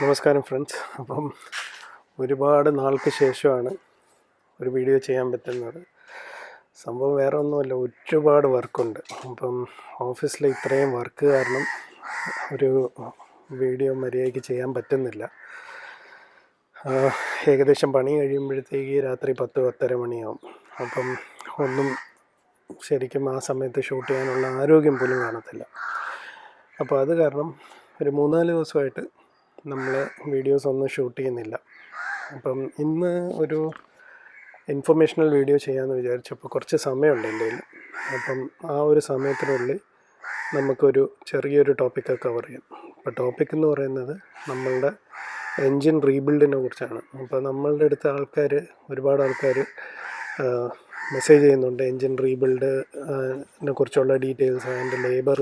നമസ്കാരം ഫ്രണ്ട്സ് അപ്പം ഒരുപാട് നാൾക്ക് ശേഷമാണ് ഒരു വീഡിയോ ചെയ്യാൻ പറ്റുന്നത്. സംഭവം വേറെ ഒന്നുമല്ല ഒരുപാട് വർക്കുണ്ട് അപ്പം ഓഫീസിൽ ഇത്രയും വർക്ക് കാരണം ഒരു വീഡിയോ മര്യാദയ്ക്ക് ചെയ്യാൻ പറ്റുന്നില്ല. ഏകദേശം പണി കഴിയുമ്പോഴത്തേക്ക് രാത്രി പത്ത് പത്തര മണിയാവും. അപ്പം ഒന്നും ശരിക്കും ആ സമയത്ത് ഷൂട്ട് ചെയ്യാനുള്ള ആരോഗ്യം പോലും കാണത്തില്ല. അപ്പോൾ അത് കാരണം ഒരു മൂന്നാൽ ദിവസമായിട്ട് നമ്മൾ വീഡിയോസ് ഒന്നും ഷൂട്ട് ചെയ്യുന്നില്ല. അപ്പം ഇന്ന് ഒരു ഇൻഫർമേഷണൽ വീഡിയോ ചെയ്യാമെന്ന് വിചാരിച്ചപ്പോൾ കുറച്ച് സമയമുണ്ട് എന്റെ കയ്യിൽ അപ്പം ആ ഒരു സമയത്തിനുള്ളിൽ നമുക്കൊരു ചെറിയൊരു ടോപ്പിക്ക് കവർ ചെയ്യാം. അപ്പോൾ ടോപ്പിക് എന്ന് പറയുന്നത് നമ്മളുടെ എൻജിൻ റീബിൽഡിനെ കുറിച്ചാണ്. അപ്പോൾ നമ്മളുടെ അടുത്ത ആൾക്കാർ ഒരുപാട് ആൾക്കാർ മെസ്സേജ് ചെയ്യുന്നുണ്ട്. എൻജിൻ റീബിൽഡിനെ കുറിച്ചുള്ള ഡീറ്റെയിൽസ് അതിന്റെ ലേബർ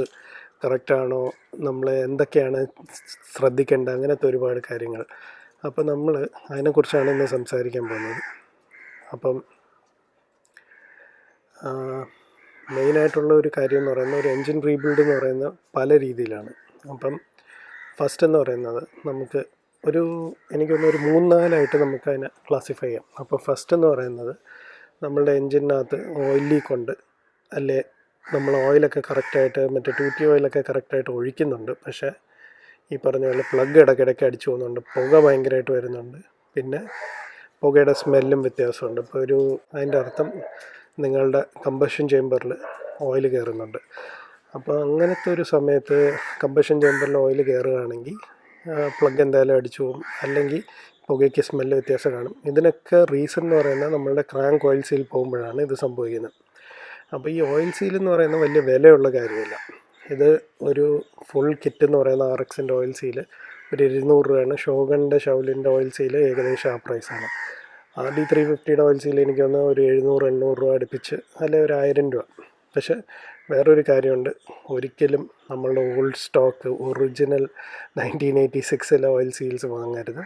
കറക്റ്റാണോ? നമ്മൾ എന്തൊക്കെയാണ് ശ്രദ്ധിക്കേണ്ടത്? അങ്ങനത്തെ ഒരുപാട് കാര്യങ്ങൾ. അപ്പോൾ നമ്മൾ അതിനെക്കുറിച്ചാണ് ഇന്ന് സംസാരിക്കാൻ പോകുന്നത്. അപ്പം മെയിനായിട്ടുള്ള ഒരു കാര്യം എന്ന് പറയുന്നത് ഒരു എൻജിൻ റീബിൽഡ് എന്ന് പറയുന്ന പല രീതിയിലാണ്. അപ്പം ഫസ്റ്റ് എന്ന് പറയുന്നത് നമുക്ക് ഒരു എനിക്കൊന്ന് ഒരു മൂന്നാലായിട്ട് നമുക്ക് അതിനെ ക്ലാസിഫൈ ചെയ്യാം. അപ്പോൾ ഫസ്റ്റ് എന്ന് പറയുന്നത് നമ്മളുടെ എൻജിനകത്ത് ഓയിൽ ലീക്ക് ഉണ്ട് അല്ലേ നമ്മൾ ഓയിലൊക്കെ കറക്റ്റായിട്ട് മറ്റേ ടൂറ്റി ഓയിലൊക്കെ കറക്റ്റായിട്ട് ഒഴിക്കുന്നുണ്ട്. പക്ഷേ ഈ പറഞ്ഞ പോലെ പ്ലഗ് ഇടയ്ക്കിടയ്ക്ക് അടിച്ചു പോകുന്നുണ്ട്. പുക ഭയങ്കരമായിട്ട് വരുന്നുണ്ട്. പിന്നെ പുകയുടെ സ്മെല്ലും വ്യത്യാസമുണ്ട്. ഇപ്പോൾ ഒരു അതിന്റെ അർത്ഥം നിങ്ങളുടെ കമ്പഷൻ ചേമ്പറിൽ ഓയിൽ കയറുന്നുണ്ട്. അപ്പോൾ അങ്ങനത്തെ ഒരു സമയത്ത് കമ്പഷൻ ചേമ്പറിൽ ഓയിൽ കയറുകയാണെങ്കിൽ പ്ലഗ് എന്തായാലും അടിച്ചു പോകും. അല്ലെങ്കിൽ പുകയ്ക്ക് സ്മെല്ല് വ്യത്യാസം കാണും. ഇതിനൊക്കെ റീസൺ എന്ന് പറയുന്നത് നമ്മളുടെ ക്രാങ്ക് ഓയിൽസിൽ പോകുമ്പോഴാണ് ഇത് സംഭവിക്കുന്നത്. അപ്പോൾ ഈ ഓയിൽ സീൽ എന്ന് പറയുന്നത് വലിയ വിലയുള്ള കാര്യമില്ല. ഇത് ഒരു ഫുൾ കിറ്റ് എന്ന് പറയുന്ന ആർ എക്സിന്റെ ഓയിൽ സീൽ ഒരു ഇരുന്നൂറ് രൂപയാണ്. ഷോഗണിന്റെ ഷൗലിന്റെ ഓയിൽ സീൽ ഏകദേശം ആ പ്രൈസാണ് ആർ ഡി ത്രീ ഫിഫ്റ്റിയുടെ ഓയിൽ സീൽ എനിക്ക് വന്ന് ഒരു എഴുന്നൂറ് എണ്ണൂറ് രൂപ അടുപ്പിച്ച് അല്ലെ ഒരു ആയിരം രൂപ. പക്ഷേ വേറൊരു കാര്യമുണ്ട്. ഒരിക്കലും നമ്മളുടെ old stock original nineteen eighty സിക്സിലെ oil seals വാങ്ങരുത്.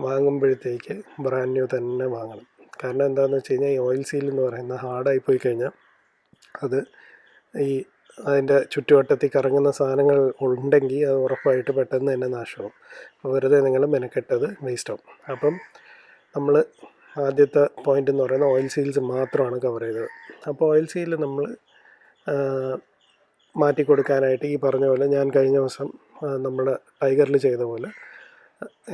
വാങ്ങുമ്പോഴത്തേക്ക് ബ്രാൻഡ് ന്യൂ തന്നെ വാങ്ങണം. കാരണം എന്താണെന്ന് വെച്ച് കഴിഞ്ഞാൽ ഈ ഓയിൽ സീൽ എന്ന് പറയുന്നത് ഹാർഡായി പോയി കഴിഞ്ഞാൽ അത് ഈ അതിന്റെ ചുറ്റുവട്ടത്തിൽ കറങ്ങുന്ന സാധനങ്ങൾ ഉണ്ടെങ്കിൽ അത് ഉറപ്പായിട്ട് പെട്ടെന്ന് തന്നെ നാശമാവും. അപ്പോൾ വെറുതെ നിങ്ങൾ മെനക്കെട്ടത് വേസ്റ്റാവും അപ്പം നമ്മൾ ആദ്യത്തെ പോയിന്റ് എന്ന് പറയുന്നത് ഓയിൽ സീൽസ് മാത്രമാണ് കവർ ചെയ്തത്. അപ്പോൾ ഓയിൽ സീൽ നമ്മൾ മാറ്റി കൊടുക്കാനായിട്ട് ഈ പറഞ്ഞ പോലെ ഞാൻ കഴിഞ്ഞ ദിവസം നമ്മൾ ടൈഗറിൽ ചെയ്ത പോലെ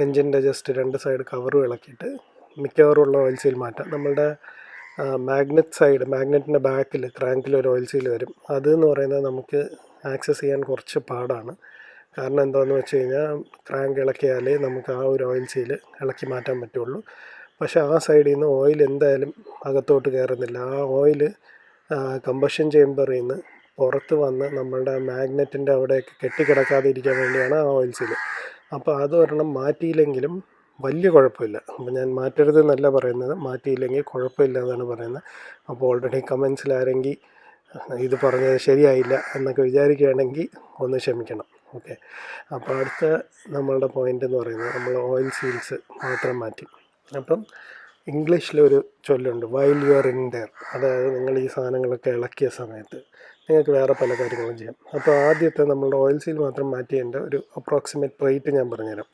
എൻജിന്റെ ജസ്റ്റ് രണ്ട് സൈഡ് കവറും ഇളക്കിയിട്ട് മിക്കവാറും ഉള്ള ഓയിൽ സീൽ മാറ്റാം. നമ്മളുടെ മാഗ്നറ്റ് സൈഡ് മാഗ്നറ്റിന്റെ ബാക്കിൽ ക്രാങ്കിൽ ഒരു ഓയിൽ സീൽ വരും. അത് എന്ന് പറയുന്നത് നമുക്ക് ആക്സസ് ചെയ്യാൻ കുറച്ച് പാടാണ്. കാരണം എന്താണെന്ന് വെച്ച് കഴിഞ്ഞാൽ ക്രാങ്ക് ഇളക്കിയാലേ നമുക്ക് ആ ഒരു ഓയിൽ സീൽ ഇളക്കി മാറ്റാൻ പറ്റുള്ളൂ. പക്ഷേ ആ സൈഡിൽ നിന്ന് ഓയിൽ എന്തായാലും അകത്തോട്ട് കയറുന്നില്ല ആ ഓയിൽ കമ്പഷൻ ചേമ്പറിൽ നിന്ന് പുറത്ത് വന്ന് നമ്മളുടെ മാഗ്നറ്റിന്റെ അവിടെയൊക്കെ കെട്ടിക്കിടക്കാതെ ഇരിക്കാൻ വേണ്ടിയാണ് ആ ഓയിൽ സീൽ അപ്പോൾ അതൊരെണ്ണം മാറ്റിയില്ലെങ്കിലും വലിയ കുഴപ്പമില്ല. അപ്പം ഞാൻ മാറ്റരുത് എന്നല്ല പറയുന്നത്. മാറ്റിയില്ലെങ്കിൽ കുഴപ്പമില്ല എന്നാണ് പറയുന്നത്. അപ്പോൾ ഓൾറെഡി കമൻസിൽ ആരെങ്കിൽ ഇത് പറഞ്ഞത് ശരിയായില്ല എന്നൊക്കെ വിചാരിക്കുകയാണെങ്കിൽ ഒന്ന് ക്ഷമിക്കണം. ഓക്കെ. അപ്പോൾ അടുത്ത നമ്മളുടെ പോയിന്റ് എന്ന് പറയുന്നത് നമ്മൾ ഓയിൽ സീൽസ് മാത്രം മാറ്റി. അപ്പം ഇംഗ്ലീഷിലൊരു ചൊല്ലുണ്ട് while you are in there അതായത് നിങ്ങൾ ഈ സാധനങ്ങളൊക്കെ ഇളക്കിയ സമയത്ത് നിങ്ങൾക്ക് വേറെ പല കാര്യങ്ങളും ചെയ്യാം. അപ്പോൾ ആദ്യത്തെ നമ്മളുടെ ഓയിൽ സീൽ മാത്രം മാറ്റിയതിന്റെ ഒരു അപ്രോക്സിമേറ്റ് റേറ്റ് ഞാൻ പറഞ്ഞുതരാം.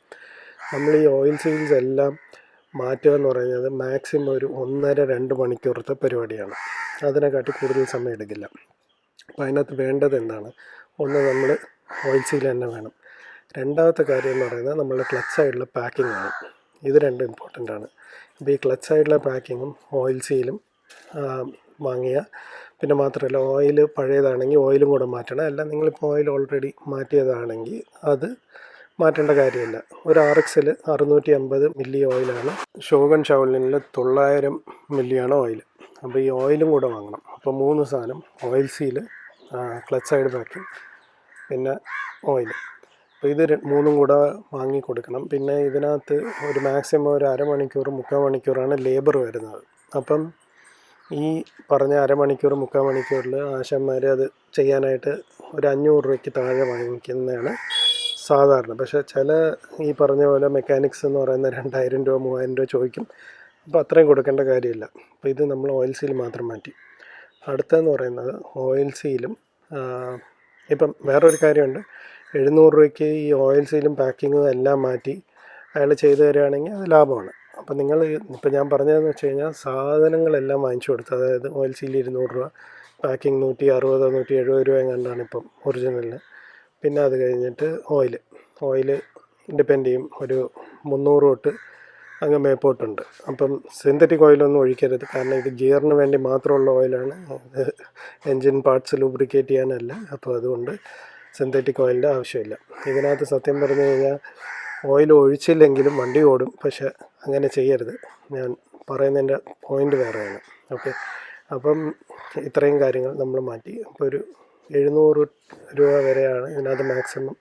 നമ്മൾ ഈ ഓയിൽ സീൽസ് എല്ലാം മാറ്റുക എന്ന് പറയുന്നത് മാക്സിമം ഒരു ഒന്നര രണ്ട് മണിക്കൂറത്തെ പരിപാടിയാണ്. അതിനെക്കാട്ടി കൂടുതൽ സമയം എടുക്കില്ല അപ്പോൾ അതിനകത്ത് വേണ്ടത് എന്താണ്? ഒന്ന് നമ്മൾ ഓയിൽ സീൽ തന്നെ വേണം. രണ്ടാമത്തെ കാര്യം എന്ന് പറയുന്നത് നമ്മളുടെ ക്ലച്ച് സൈഡിലെ പാക്കിംഗ് ആണ്. ഇത് രണ്ടും ഇമ്പോർട്ടന്റ് ആണ്. അപ്പോൾ ഈ ക്ലച്ച് സൈഡിലെ പാക്കിങ്ങും ഓയിൽ സീലും വാങ്ങിയ പിന്നെ മാത്രമല്ല ഓയിൽ പഴയതാണെങ്കിൽ ഓയിലും കൂടെ മാറ്റണം. അല്ല നിങ്ങളിപ്പോൾ ഓയിൽ ഓൾറെഡി മാറ്റിയതാണെങ്കിൽ അത് മാറ്റേണ്ട കാര്യമില്ല. ഒരു ആർ എക്സിൽ അറുന്നൂറ്റി അമ്പത് മില്ലി ഓയിലാണ് ഷോഗൺ ഷവലിനിൽ തൊള്ളായിരം മില്ലിയാണ് ഓയിൽ അപ്പോൾ ഈ ഓയിലും കൂടെ വാങ്ങണം. അപ്പോൾ മൂന്ന് സാധനം ഓയിൽ സീൽ ക്ലച്ച് സൈഡ് ബാക്കി പിന്നെ ഓയിൽ അപ്പോൾ ഇത് മൂന്നും കൂടെ വാങ്ങി കൊടുക്കണം. പിന്നെ ഇതിനകത്ത് ഒരു മാക്സിമം ഒരു അരമണിക്കൂർ മുക്കാൽ മണിക്കൂറാണ് ലേബർ വരുന്നത്. അപ്പം ഈ പറഞ്ഞ അരമണിക്കൂർ മുക്കാൽ മണിക്കൂറിൽ ആശന്മാർ അത് ചെയ്യാനായിട്ട് ഒരു അഞ്ഞൂറ് രൂപയ്ക്ക് താഴെ വാങ്ങിക്കുന്നതാണ് സാധാരണ. പക്ഷേ ചില ഈ പറഞ്ഞ പോലെ മെക്കാനിക്സ് എന്ന് പറയുന്ന രണ്ടായിരം രൂപ മൂവായിരം രൂപ ചോദിക്കും. അപ്പോൾ അത്രയും കൊടുക്കേണ്ട കാര്യമില്ല. അപ്പോൾ ഇത് നമ്മൾ ഓയിൽ സീൽ മാത്രം മാറ്റി. അടുത്തതെന്ന് പറയുന്നത് ഓയിൽ സീലും ഇപ്പം വേറൊരു കാര്യമുണ്ട്. എഴുന്നൂറ് രൂപയ്ക്ക് ഈ ഓയിൽ സീലും പാക്കിങ്ങും എല്ലാം മാറ്റി അയാൾ ചെയ്തു തരികയാണെങ്കിൽ അത് ലാഭമാണ്. അപ്പം നിങ്ങൾ ഇപ്പം ഞാൻ പറഞ്ഞതെന്ന് വെച്ച് കഴിഞ്ഞാൽ സാധനങ്ങളെല്ലാം വാങ്ങിച്ചു കൊടുത്തു അതായത് ഓയിൽ സീൽ ഇരുന്നൂറ് രൂപ പാക്കിംഗ് നൂറ്റി അറുപതോ നൂറ്റി എഴുപത് രൂപ എങ്ങാണ്ടാണ് ഇപ്പം ഒറിജിനലിന് പിന്നെ അത് കഴിഞ്ഞിട്ട് ഓയിൽ ഓയിൽ ഡിപ്പെൻഡ് ചെയ്യും. ഒരു മുന്നൂറ് തൊട്ട് അങ്ങ് മേപ്പോട്ടുണ്ട്. അപ്പം സിന്തറ്റിക് ഓയിലൊന്നും ഒഴിക്കരുത്. കാരണം ഇത് ഗിയറിന് വേണ്ടി മാത്രമുള്ള ഓയിലാണ്. എൻജിൻ പാർട്സ് ലൂബ്രിക്കേറ്റ് ചെയ്യാനല്ല. അപ്പോൾ അതുകൊണ്ട് സിന്തറ്റിക് ഓയിലിന്റെ ആവശ്യമില്ല. ഇതിനകത്ത് സത്യം പറഞ്ഞു കഴിഞ്ഞാൽ ഓയിൽ ഒഴിച്ചില്ലെങ്കിലും വണ്ടി ഓടും. പക്ഷെ അങ്ങനെ ചെയ്യരുത്. ഞാൻ പറയുന്നതിന്റെ പോയിന്റ് വേറെയാണ്. ഓക്കെ. അപ്പം ഇത്രയും കാര്യങ്ങൾ നമ്മൾ മാറ്റി. അപ്പോൾ ഒരു എഴുന്നൂറ് രൂപ വരെയാണ് ഇതിനകത്ത് മാക്സിമം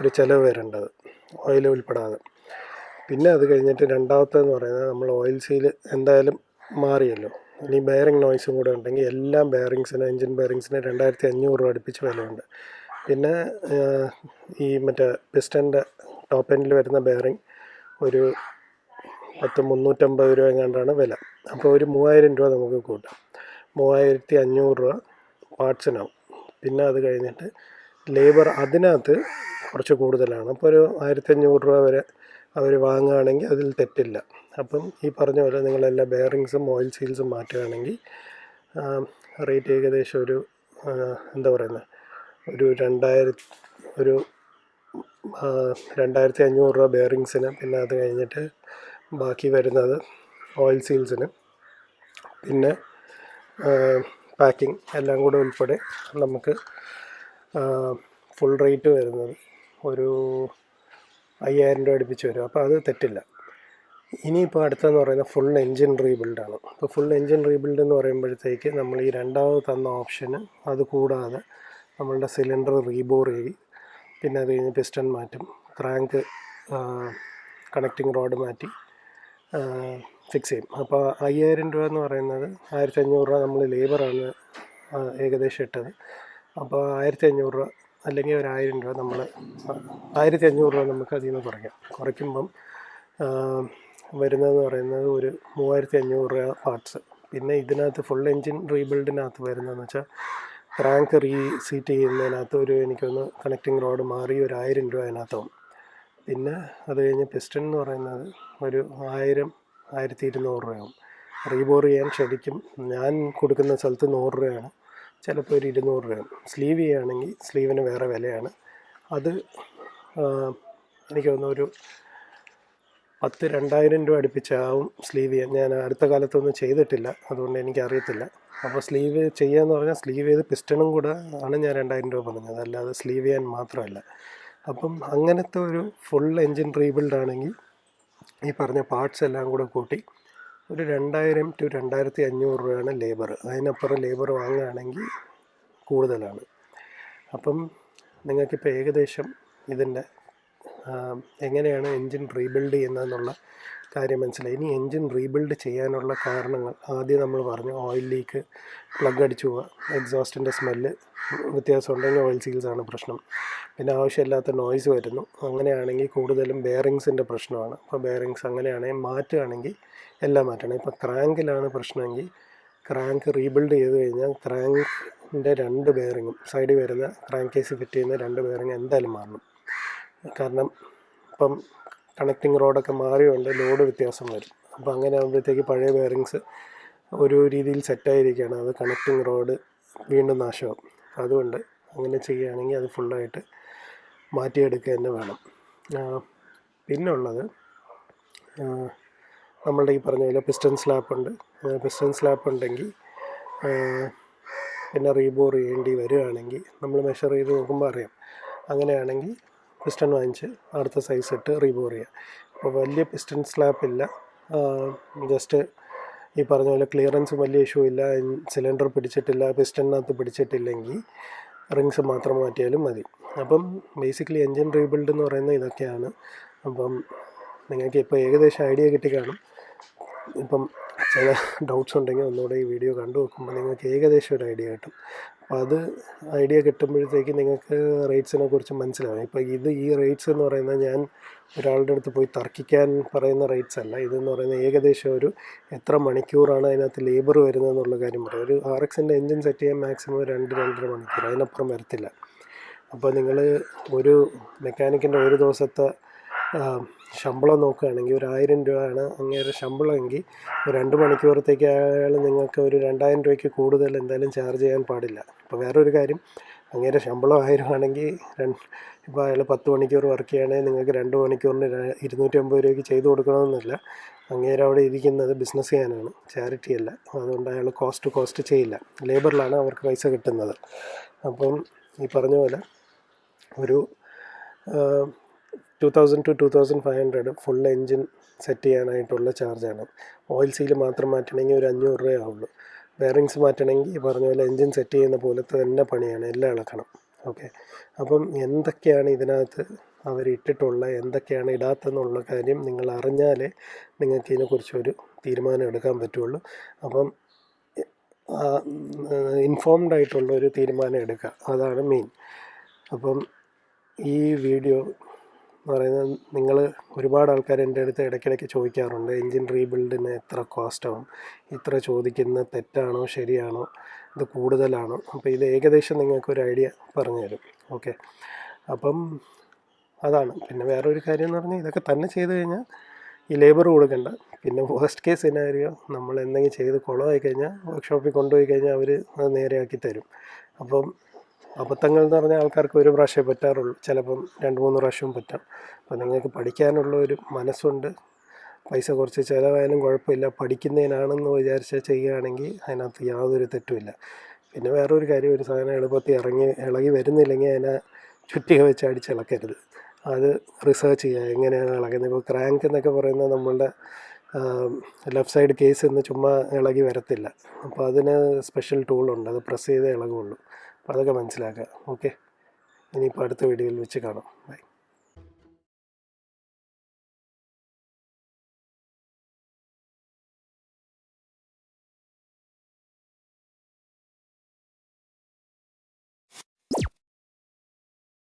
ഒരു ചിലവ് വരേണ്ടത് ഓയിൽ ഉൾപ്പെടാതെ. പിന്നെ അത് കഴിഞ്ഞിട്ട് രണ്ടാമത്തേന്ന് പറയുന്നത് നമ്മൾ ഓയിൽ സീൽ എന്തായാലും മാറിയല്ലോ. ഇനി ബെയറിംഗ് നോയ്സും കൂടെ ഉണ്ടെങ്കിൽ എല്ലാ ബെയറിങ്സിന് എൻജിൻ ബെയറിങ്സിന് രണ്ടായിരത്തി അഞ്ഞൂറ് രൂപ അടുപ്പിച്ച് വിലയുണ്ട്. പിന്നെ ഈ മറ്റേ പിസ്റ്റന്റെ ടോപ്പ് എൻഡിൽ വരുന്ന ബെയറിംഗ് ഒരു പത്ത് മുന്നൂറ്റമ്പത് രൂപ എങ്ങാണ്ടാണ് വില. അപ്പോൾ ഒരു മൂവായിരം രൂപ നമുക്ക് കൂട്ടാം. മൂവായിരത്തി അഞ്ഞൂറ് രൂപ പാർട്സിനാവും പിന്നെ അത് കഴിഞ്ഞിട്ട് ലേബർ അതിനകത്ത് കുറച്ച് കൂടുതലാണ്. അപ്പോൾ ഒരു ആയിരത്തി അഞ്ഞൂറ് രൂപ വരെ അവർ വാങ്ങുകയാണെങ്കിൽ അതിൽ തെറ്റില്ല. അപ്പം ഈ പറഞ്ഞ പോലെ നിങ്ങളെല്ലാ ബെയറിങ്സും ഓയിൽ സീൽസും മാറ്റുകയാണെങ്കിൽ റേറ്റ് ഏകദേശം ഒരു എന്താ പറയുന്നത് ഒരു രണ്ടായിരത്തി ഒരു രണ്ടായിരത്തി അഞ്ഞൂറ് രൂപ ബെയറിങ്സിന് പിന്നെ അത് കഴിഞ്ഞിട്ട് ബാക്കി വരുന്നത് ഓയിൽ സീൽസിന് പിന്നെ പാക്കിംഗ് എല്ലാം കൂടെ ഉൾപ്പെടെ നമുക്ക് ഫുൾ റേറ്റ് വരുന്നത് ഒരു അയ്യായിരം രൂപ അടുപ്പിച്ച് വരും. അപ്പോൾ അത് തെറ്റില്ല. ഇനിയിപ്പോൾ അടുത്തതെന്ന് പറയുന്നത് ഫുൾ എൻജിൻ റീബിൽഡാണ് അപ്പോൾ ഫുൾ എൻജിൻ റീബിൽഡ് എന്ന് പറയുമ്പോഴത്തേക്ക് നമ്മൾ ഈ രണ്ടാമത് തന്ന ഓപ്ഷന് അത് കൂടാതെ നമ്മളുടെ സിലിണ്ടർ റീബോർ ചെയ്യും പിന്നെ അത് കഴിഞ്ഞ് പിസ്റ്റൺ മാറ്റും ക്രാങ്ക് കണക്റ്റിംഗ് റോഡ് മാറ്റി ഫിക്സ് ചെയ്യും. അപ്പോൾ അയ്യായിരം രൂപ എന്ന് പറയുന്നത് ആയിരത്തി അഞ്ഞൂറ് രൂപ നമ്മൾ ലേബറാണ് ഏകദേശം ഇട്ടത്. അപ്പോൾ ആയിരത്തി അഞ്ഞൂറ് രൂപ അല്ലെങ്കിൽ ഒരു ആയിരം രൂപ നമ്മൾ ആയിരത്തി അഞ്ഞൂറ് രൂപ നമുക്ക് അതിൽ നിന്ന് കുറയ്ക്കാം. കുറയ്ക്കുമ്പം വരുന്നതെന്ന് പറയുന്നത് ഒരു മൂവായിരത്തി അഞ്ഞൂറ് രൂപ പാർട്സ്. പിന്നെ ഇതിനകത്ത് ഫുൾ എൻജിൻ റീബിൽഡിനകത്ത് വരുന്നതെന്ന് വെച്ചാൽ ക്രാങ്ക് റീ സീറ്റ് ചെയ്യുന്നതിനകത്ത് ഒരു എനിക്കൊന്ന് കണക്റ്റിംഗ് റോഡ് മാറി ഒരു ആയിരം രൂപ അതിനകത്താവും പിന്നെ അത് കഴിഞ്ഞ് പിസ്റ്റൺ എന്ന് പറയുന്നത് ഒരു ആയിരം ആയിരത്തി ഇരുന്നൂറ് രൂപയാവും. റീബോർ ചെയ്യാൻ ശരിക്കും ഞാൻ കൊടുക്കുന്ന സ്ഥലത്ത് നൂറ് രൂപയാണ്. ചിലപ്പോൾ ഒരു ഇരുന്നൂറ് രൂപയാണ്. സ്ലീവ് ചെയ്യുകയാണെങ്കിൽ സ്ലീവിന് വേറെ വിലയാണ്. അത് എനിക്ക് തോന്നുന്നു ഒരു പത്ത് രണ്ടായിരം രൂപ അടുപ്പിച്ചാവും സ്ലീവ് ചെയ്യാൻ. ഞാൻ അടുത്ത കാലത്തൊന്നും ചെയ്തിട്ടില്ല. അതുകൊണ്ട് എനിക്ക് അറിയത്തില്ല അപ്പോൾ സ്ലീവ് ചെയ്യാന്ന് പറഞ്ഞാൽ സ്ലീവ് ചെയ്ത് പിസ്റ്റണും കൂടെ ആണ് ഞാൻ രണ്ടായിരം രൂപ പറഞ്ഞത്. അല്ലാതെ സ്ലീവ് ചെയ്യാൻ മാത്രമല്ല. അപ്പം അങ്ങനത്തെ ഒരു ഫുൾ എൻജിൻ റീബിൽഡ് ആണെങ്കിൽ ഈ പറഞ്ഞ പാർട്സ് എല്ലാം കൂടെ കൂട്ടി ഒരു രണ്ടായിരം ടു രണ്ടായിരത്തി അഞ്ഞൂറ് രൂപയാണ് ലേബർ അതിനപ്പുറം ലേബർ വാങ്ങുകയാണെങ്കിൽ കൂടുതലാണ്. അപ്പം നിങ്ങൾക്കിപ്പോൾ ഏകദേശം ഇതിന്റെ എങ്ങനെയാണ് എൻജിൻ റീബിൽഡ് ചെയ്യുന്നതെന്നുള്ള കാര്യം മനസ്സിലായി. ഇനി എൻജിൻ റീബിൽഡ് ചെയ്യാനുള്ള കാരണങ്ങൾ. ആദ്യം നമ്മൾ പറഞ്ഞു ഓയിൽ ലീക്ക് പ്ലഗ് അടിച്ചു പോവുക. എക്സോസ്റ്റിന്റെ സ്മെല്ല് വ്യത്യാസം ഉണ്ടെങ്കിൽ ഓയിൽ സീൽസ് ആണ് പ്രശ്നം. പിന്നെ ആവശ്യമില്ലാത്ത നോയ്സ് വരുന്നു. അങ്ങനെയാണെങ്കിൽ കൂടുതലും ബെയറിങ്സിന്റെ പ്രശ്നമാണ്. അപ്പോൾ ബെയറിങ്സ് അങ്ങനെയാണെങ്കിൽ മാറ്റുകയാണെങ്കിൽ എല്ലാം മാറ്റണം. ഇപ്പോൾ ക്രാങ്കിലാണ് പ്രശ്നമെങ്കിൽ ക്രാങ്ക് റീബിൽഡ് ചെയ്ത് കഴിഞ്ഞാൽ ക്രാങ്കിന്റെ രണ്ട് ബെയറിങ്ങും സൈഡിൽ വരുന്ന ക്രാങ്ക് കേസ് ഫിറ്റ് ചെയ്യുന്ന രണ്ട് ബെയറിങ് എന്തായാലും മാറണം. കാരണം ഇപ്പം കണക്റ്റിംഗ് റോഡൊക്കെ മാറിയുണ്ട് ലോഡ് വ്യത്യാസം വരും. അപ്പോൾ അങ്ങനെ ആകുമ്പോഴത്തേക്ക് പഴയ ബെയറിങ്സ് ഒരു രീതിയിൽ സെറ്റായിരിക്കുകയാണ് അത് കണക്റ്റിംഗ് റോഡ് വീണ്ടും നാശമാകും അതുകൊണ്ട് അങ്ങനെ ചെയ്യുകയാണെങ്കിൽ അത് ഫുള്ളായിട്ട് മാറ്റിയെടുക്കുക തന്നെ വേണം. പിന്നുള്ളത് നമ്മളുടെ ഈ പറഞ്ഞ പോലെ പിസ്റ്റൺ സ്ലാപ്പ് ഉണ്ട്. പിസ്റ്റൺ സ്ലാപ്പ് ഉണ്ടെങ്കിൽ പിന്നെ റീബോർ ചെയ്യേണ്ടി വരികയാണെങ്കിൽ നമ്മൾ മെഷർ ചെയ്ത് നോക്കുമ്പോൾ അറിയാം. അങ്ങനെയാണെങ്കിൽ പിസ്റ്റൺ വാങ്ങിച്ച് അടുത്ത സൈസ് ഇട്ട് റീബോർ ചെയ്യുക അപ്പോൾ വലിയ പിസ്റ്റൺ സ്ലാപ്പ് ഇല്ല. ജസ്റ്റ് ഈ പറഞ്ഞ പോലെ ക്ലിയറൻസ് വലിയ ഇഷ്യൂ ഇല്ല. സിലിണ്ടർ പിടിച്ചിട്ടില്ല പിസ്റ്റണിനകത്ത് പിടിച്ചിട്ടില്ലെങ്കിൽ റിങ്സ് മാത്രം മാറ്റിയാലും മതി. അപ്പം ബേസിക്കലി എൻജിൻ റീബിൽഡ് എന്ന് പറയുന്നത് ഇതൊക്കെയാണ്. അപ്പം നിങ്ങൾക്ക് ഇപ്പോൾ ഏകദേശം ഐഡിയ കിട്ടി കാണും. ഇപ്പം ചില ഡൗട്ട്സ് ഉണ്ടെങ്കിൽ ഒന്നുകൂടെ ഈ വീഡിയോ കണ്ടു നോക്കുമ്പോൾ നിങ്ങൾക്ക് ഏകദേശം ഒരു ഐഡിയ കിട്ടും. അപ്പോൾ അത് ഐഡിയ കിട്ടുമ്പോഴത്തേക്ക് നിങ്ങൾക്ക് റേറ്റ്സിനെ കുറിച്ച് മനസ്സിലാവും. ഇപ്പോൾ ഇത് ഈ റേറ്റ്സ് എന്ന് പറയുന്നത് ഞാൻ ഒരാളുടെ അടുത്ത് പോയി തർക്കിക്കാൻ പറയുന്ന റേറ്റ്സ് അല്ല. ഇതെന്ന് പറയുന്നത് ഏകദേശം ഒരു എത്ര മണിക്കൂറാണ് അതിനകത്ത് ലേബർ വരുന്നത് എന്നുള്ള കാര്യം പറയും. ഒരു ആർ എക്സിന്റെ എൻജിൻ സെറ്റ് ചെയ്യാൻ മാക്സിമം രണ്ട് രണ്ടര മണിക്കൂർ. അതിനപ്പുറം വരത്തില്ല. അപ്പോൾ നിങ്ങൾ ഒരു മെക്കാനിക്കിന്റെ ഒരു ദിവസത്തെ ശമ്പളം നോക്കുകയാണെങ്കിൽ ഒരു ആയിരം രൂപയാണ് അങ്ങേരെ ശമ്പളമെങ്കിൽ ഒരു രണ്ട് മണിക്കൂറത്തേക്ക് നിങ്ങൾക്ക് ഒരു രണ്ടായിരം രൂപയ്ക്ക് കൂടുതൽ എന്തായാലും ചാർജ് ചെയ്യാൻ പാടില്ല. അപ്പോൾ വേറൊരു കാര്യം അങ്ങേരെ ശമ്പളം ആയിരം ആണെങ്കിൽ രണ്ട് ഇപ്പോൾ അയാൾ പത്ത് മണിക്കൂർ വർക്ക് ചെയ്യുകയാണെങ്കിൽ നിങ്ങൾക്ക് രണ്ട് മണിക്കൂറിന് ഇരുന്നൂറ്റി അമ്പത് രൂപയ്ക്ക് ചെയ്ത് കൊടുക്കണമെന്നില്ല. അങ്ങേര് അവിടെ ഇരിക്കുന്നത് ബിസിനസ് ചെയ്യാനാണ് ചാരിറ്റി അല്ല. അതുകൊണ്ട് അയാൾ കോസ്റ്റ് കോസ്റ്റ് ചെയ്യില്ല. ലേബറിലാണ് അവർക്ക് പൈസ കിട്ടുന്നത്. അപ്പം ഈ പറഞ്ഞ പോലെ ഒരു two thousand two two thousand five hundred full engine set ചെയ്യാനായിട്ടുള്ള ചാർജാണ് ഓയിൽ സീൽ മാത്രം മാറ്റണമെങ്കിൽ ഒരു അഞ്ഞൂറ് രൂപയേ ആവുള്ളൂ. ബെയറിങ്സ് മാറ്റണമെങ്കിൽ ഈ പറഞ്ഞ പോലെ എൻജിൻ സെറ്റ് ചെയ്യുന്ന പോലത്തെ തന്നെ പണിയാണ്. എല്ലാം ഇളക്കണം ഓക്കെ അപ്പം എന്തൊക്കെയാണ് ഇതിനകത്ത് അവർ ഇട്ടിട്ടുള്ള എന്തൊക്കെയാണ് ഇടാത്തെന്നുള്ള കാര്യം നിങ്ങൾ അറിഞ്ഞാലേ നിങ്ങൾക്ക് ഇതിനെക്കുറിച്ചൊരു തീരുമാനം എടുക്കാൻ പറ്റുള്ളൂ. അപ്പം ഇൻഫോംഡ് ആയിട്ടുള്ള ഒരു തീരുമാനം എടുക്കുക. അതാണ് മെയിൻ അപ്പം ഈ വീഡിയോ എന്ന് പറയുന്നത് നിങ്ങൾ ഒരുപാട് ആൾക്കാർ എന്റെ അടുത്ത് ഇടയ്ക്കിടയ്ക്ക് ചോദിക്കാറുണ്ട് എൻജിൻ റീബിൽഡിന് എത്ര കോസ്റ്റ് ആവും ഇത്ര ചോദിക്കുന്നത് തെറ്റാണോ ശരിയാണോ? ഇത് കൂടുതലാണോ? അപ്പോൾ ഇത് ഏകദേശം നിങ്ങൾക്കൊരു ഐഡിയ പറഞ്ഞു തരും ഓക്കെ. അപ്പം അതാണ്. പിന്നെ വേറൊരു കാര്യം എന്ന് പറഞ്ഞാൽ ഇതൊക്കെ തന്നെ ചെയ്ത് കഴിഞ്ഞാൽ ഈ ലേബർ കൊടുക്കണ്ട. പിന്നെ വേസ്റ്റ് കേസ് സിനാരിയോ നമ്മൾ എന്തെങ്കിലും ചെയ്ത് കുളമായി കഴിഞ്ഞാൽ വർക്ക്ഷോപ്പിൽ കൊണ്ടുപോയി കഴിഞ്ഞാൽ അവർ അത് നേരെയാക്കി തരും. അപ്പം അബദ്ധങ്ങൾ എന്ന് പറഞ്ഞാൽ ആൾക്കാർക്ക് ഒരു പ്രാവശ്യമേ പറ്റാറുള്ളൂ. ചിലപ്പം രണ്ട് മൂന്ന് പ്രാവശ്യവും പറ്റാം. അപ്പോൾ നിങ്ങൾക്ക് പഠിക്കാനുള്ള ഒരു മനസ്സുണ്ട്. പൈസ കുറച്ച് ചിലവായാലും കുഴപ്പമില്ല. പഠിക്കുന്നതിനാണെന്ന് വിചാരിച്ച് ചെയ്യുകയാണെങ്കിൽ അതിനകത്ത് യാതൊരു തെറ്റുമില്ല പിന്നെ വേറൊരു കാര്യം ഒരു സാധനം എളുപ്പത്തിൽ ഇറങ്ങി ഇളകി വരുന്നില്ലെങ്കിൽ അതിനെ ചുറ്റിക വെച്ച് അടിച്ചിളക്കരുത് അത് റിസർച്ച് ചെയ്യുക. എങ്ങനെയാണ് ഇളകുന്നത്? ഇപ്പോൾ ക്രാങ്ക് എന്നൊക്കെ പറയുന്നത് നമ്മളുടെ ലെഫ്റ്റ് സൈഡ് കേസ് എന്ന് ചുമ്മാ ഇളകി വരത്തില്ല. അപ്പോൾ അതിന് സ്പെഷ്യൽ ടൂളുണ്ട്. അത് പ്രസ് ചെയ്തേ ഇളകുള്ളൂ അപ്പോൾ അതൊക്കെ മനസ്സിലാക്കുക. ഓക്കെ ഇനിയിപ്പോൾ അടുത്ത വീഡിയോയിൽ വെച്ച് കാണാം. ബൈ